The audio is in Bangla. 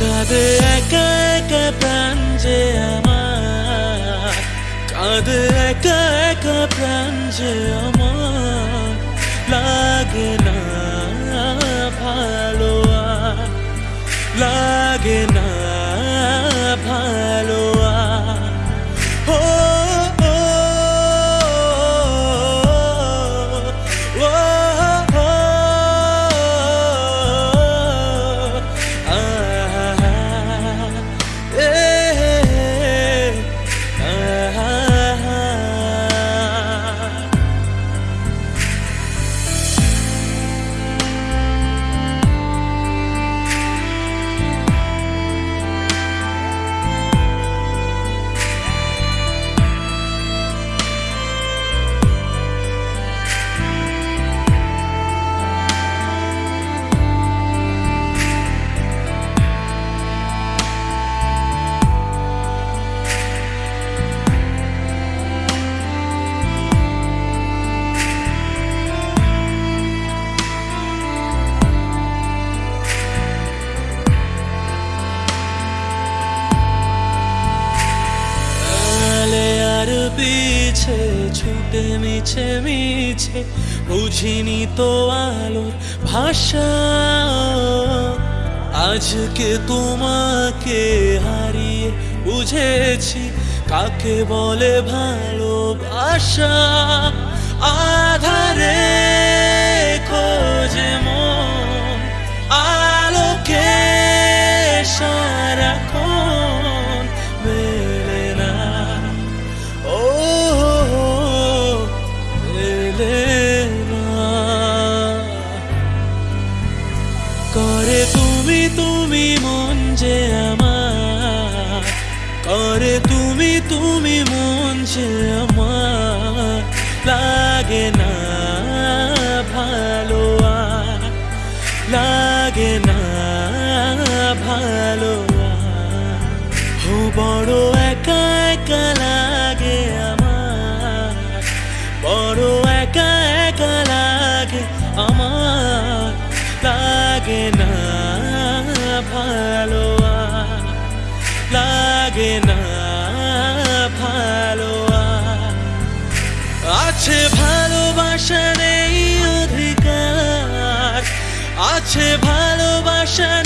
কাঁদে একা একা প্রাণ যে আমার। কাঁদে একা একা প্রাণ যে আমার। লাগে না ভালো লাগে না পিছে ছুটে মিছে মিছে, বুঝিনি তো আলোর ভাষা। আজকে তোমাকে হারিয়ে বুঝেছি, কাকে বলে ভালোবাসা? আধারে করে তুমি তুমি মন যে আমার। করে তুমি তুমি মন যে আমার। লাগে না ভালো লাগে না ভালো বড় লাগে না ভালো লাগে না ভালো আছে ভালোবাসার এই অধিকার আছে ভালোবাসা নেই অধিকার